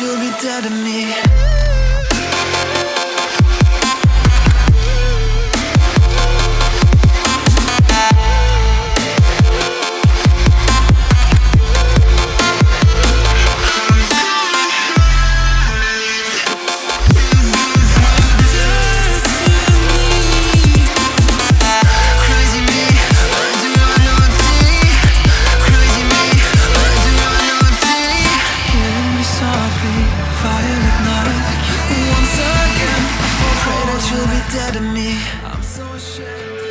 you'll be dead to me. dead to me. I'm so ashamed.